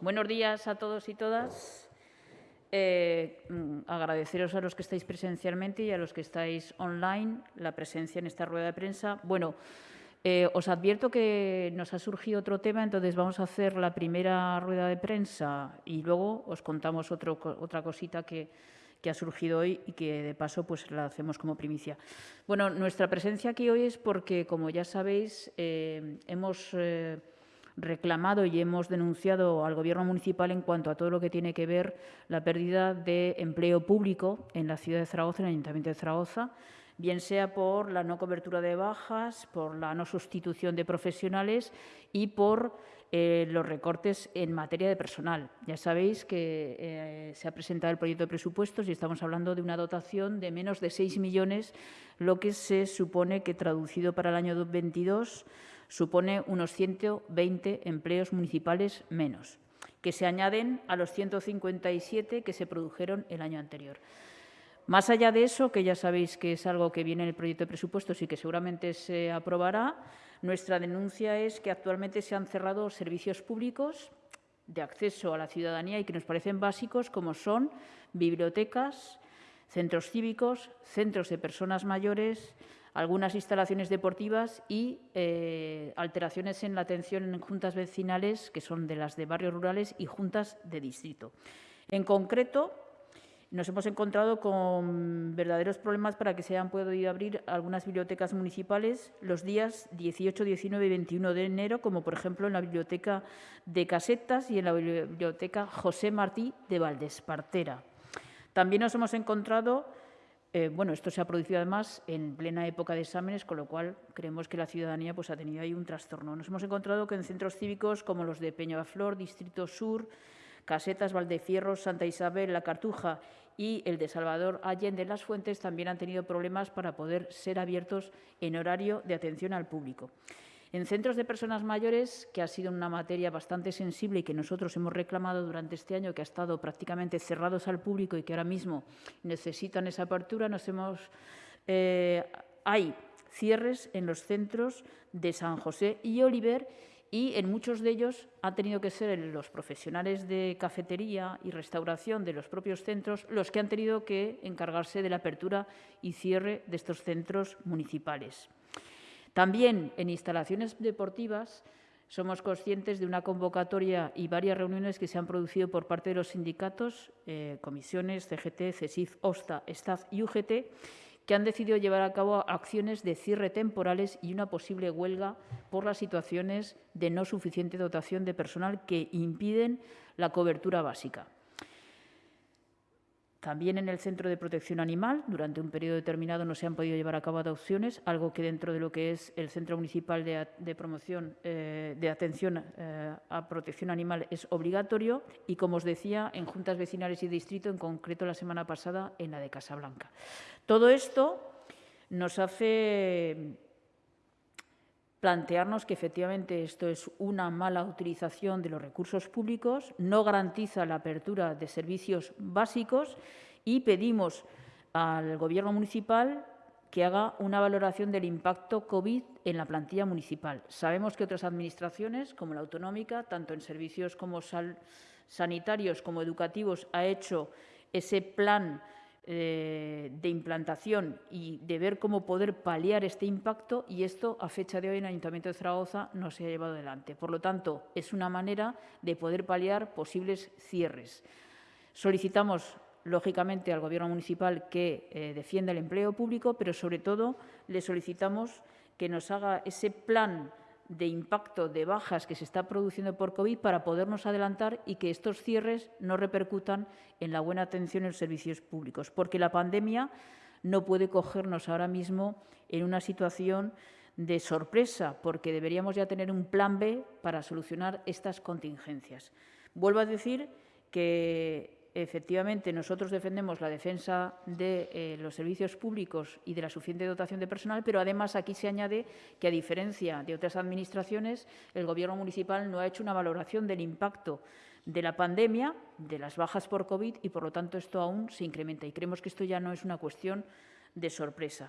Buenos días a todos y todas. Eh, mm, agradeceros a los que estáis presencialmente y a los que estáis online la presencia en esta rueda de prensa. Bueno, eh, os advierto que nos ha surgido otro tema, entonces vamos a hacer la primera rueda de prensa y luego os contamos otra cosita que, ha surgido hoy y que de paso pues la hacemos como primicia. Bueno, nuestra presencia aquí hoy es porque, como ya sabéis, eh, hemos reclamado y hemos denunciado al Gobierno municipal en cuanto a todo lo que tiene que ver la pérdida de empleo público en la ciudad de Zaragoza, en el Ayuntamiento de Zaragoza, bien sea por la no cobertura de bajas, por la no sustitución de profesionales y por eh, los recortes en materia de personal. Ya sabéis que eh, se ha presentado el proyecto de presupuestos y estamos hablando de una dotación de menos de 6 millones, lo que se supone que traducido para el año 2022 supone unos 120 empleos municipales menos, que se añaden a los 157 que se produjeron el año anterior. Más allá de eso, que ya sabéis que es algo que viene en el proyecto de presupuestos y que seguramente se aprobará, nuestra denuncia es que actualmente se han cerrado servicios públicos de acceso a la ciudadanía y que nos parecen básicos, como son bibliotecas, centros cívicos, centros de personas mayores, algunas instalaciones deportivas y eh, alteraciones en la atención en juntas vecinales, que son de las de barrios rurales y juntas de distrito. En concreto, nos hemos encontrado con verdaderos problemas para que se hayan podido abrir algunas bibliotecas municipales los días 18, 19 y 21 de enero, como por ejemplo en la Biblioteca de Casetas y en la Biblioteca José Martí de Valdespartera. También nos hemos encontrado eh, bueno, esto se ha producido además en plena época de exámenes, con lo cual creemos que la ciudadanía pues, ha tenido ahí un trastorno. Nos hemos encontrado que en centros cívicos como los de Peñaflor, Distrito Sur, Casetas, Valdefierros, Santa Isabel, La Cartuja y el de Salvador Allende Las Fuentes también han tenido problemas para poder ser abiertos en horario de atención al público. En centros de personas mayores, que ha sido una materia bastante sensible y que nosotros hemos reclamado durante este año, que ha estado prácticamente cerrados al público y que ahora mismo necesitan esa apertura, nos hemos, eh, hay cierres en los centros de San José y Oliver y en muchos de ellos han tenido que ser los profesionales de cafetería y restauración de los propios centros los que han tenido que encargarse de la apertura y cierre de estos centros municipales. También en instalaciones deportivas somos conscientes de una convocatoria y varias reuniones que se han producido por parte de los sindicatos, eh, comisiones, CGT, CESIF, OSTA, STAF y UGT, que han decidido llevar a cabo acciones de cierre temporales y una posible huelga por las situaciones de no suficiente dotación de personal que impiden la cobertura básica. También en el Centro de Protección Animal, durante un periodo determinado no se han podido llevar a cabo adopciones, algo que dentro de lo que es el Centro Municipal de, Promoción eh, de Atención eh, a Protección Animal es obligatorio y, como os decía, en juntas vecinales y distrito, en concreto la semana pasada en la de Casablanca. Todo esto nos hace plantearnos que efectivamente esto es una mala utilización de los recursos públicos, no garantiza la apertura de servicios básicos y pedimos al Gobierno municipal que haga una valoración del impacto COVID en la plantilla municipal. Sabemos que otras administraciones, como la autonómica, tanto en servicios como sanitarios como educativos, ha hecho ese plan eh, de implantación y de ver cómo poder paliar este impacto y esto a fecha de hoy en el Ayuntamiento de Zaragoza no se ha llevado adelante. Por lo tanto, es una manera de poder paliar posibles cierres. Solicitamos lógicamente al Gobierno municipal que eh, defienda el empleo público, pero sobre todo le solicitamos que nos haga ese plan de impacto de bajas que se está produciendo por COVID para podernos adelantar y que estos cierres no repercutan en la buena atención en los servicios públicos, porque la pandemia no puede cogernos ahora mismo en una situación de sorpresa, porque deberíamos ya tener un plan B para solucionar estas contingencias. Vuelvo a decir que efectivamente nosotros defendemos la defensa de eh, los servicios públicos y de la suficiente dotación de personal, pero además aquí se añade que, a diferencia de otras administraciones, el Gobierno municipal no ha hecho una valoración del impacto de la pandemia, de las bajas por COVID y, por lo tanto, esto aún se incrementa. Y creemos que esto ya no es una cuestión de sorpresa.